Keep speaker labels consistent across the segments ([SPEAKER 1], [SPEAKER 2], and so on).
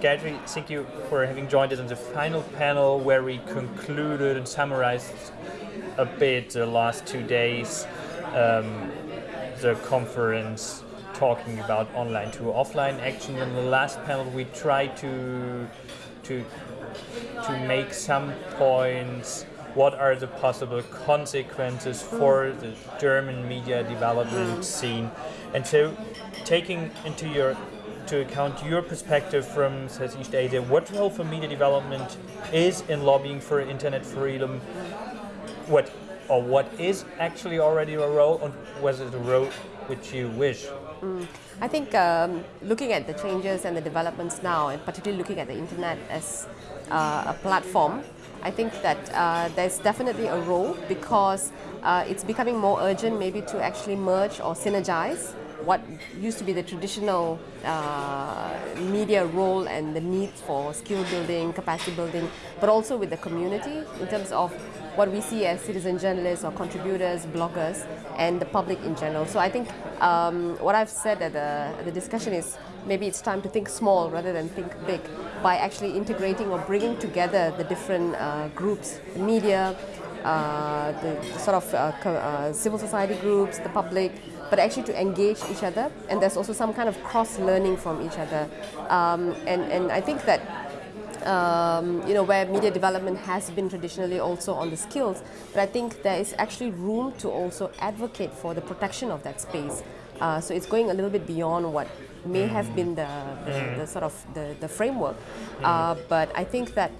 [SPEAKER 1] Gayatri, thank you for having joined us in the final panel where we concluded and summarized a bit the last two days, um, the conference talking about online to offline action. In the last panel, we tried to to to make some points. What are the possible consequences for the German media development scene? And so, taking into your to account your perspective from Southeast Asia, what role for media development is in lobbying for internet freedom? What or what is actually already a role, and was it a role which you wish?
[SPEAKER 2] Mm. I think um, looking at the changes and the developments now, and particularly looking at the internet as uh, a platform, I think that uh, there's definitely a role because uh, it's becoming more urgent maybe to actually merge or synergize what used to be the traditional uh, media role and the need for skill building, capacity building, but also with the community in terms of what we see as citizen journalists or contributors, bloggers, and the public in general. So I think um, what I've said at the, the discussion is maybe it's time to think small rather than think big by actually integrating or bringing together the different uh, groups, the media, uh, the, the, sort of uh, uh, civil society groups, the public, but actually to engage each other. And there's also some kind of cross-learning from each other. Um, and, and I think that um, you know, where media development has been traditionally also on the skills, but I think there is actually room to also advocate for the protection of that space. Uh, so it's going a little bit beyond what may have been the, the, the mm. sort of the, the framework. Uh, but I think that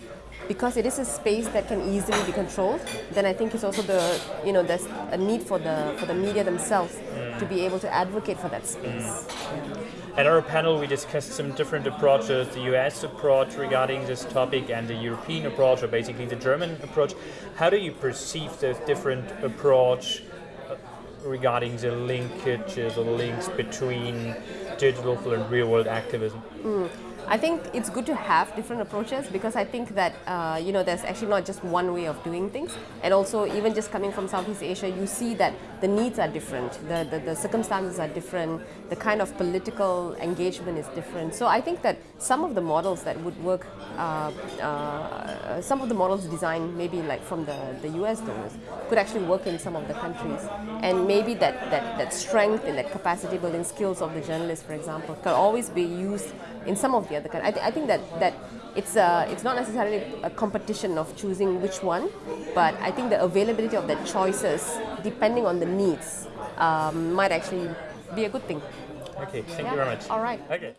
[SPEAKER 2] because it is a space that can easily be controlled, then I think it's also the, you know, there's a need for the, for the media themselves mm. to be able to advocate for that space. Mm.
[SPEAKER 1] At our panel, we discussed some different approaches, the US approach regarding this topic and the European approach, or basically the German approach. How do you perceive the different approach uh, regarding the linkages or links between digital and real world activism?
[SPEAKER 2] Mm. I think it's good to have different approaches because I think that uh, you know there's actually not just one way of doing things. And also even just coming from Southeast Asia you see that the needs are different, the, the, the circumstances are different, the kind of political engagement is different. So I think that some of the models that would work, uh, uh, some of the models designed maybe like from the, the US donors could actually work in some of the countries. And maybe that, that, that strength and that capacity building skills of the journalists for example can always be used in some of the other countries. I, th I think that, that it's, uh, it's not necessarily a competition of choosing which one, but I think the availability of the choices, depending on the needs, um, might actually be a good thing.
[SPEAKER 1] Okay, thank yeah. you very much.
[SPEAKER 2] All right.
[SPEAKER 1] Okay.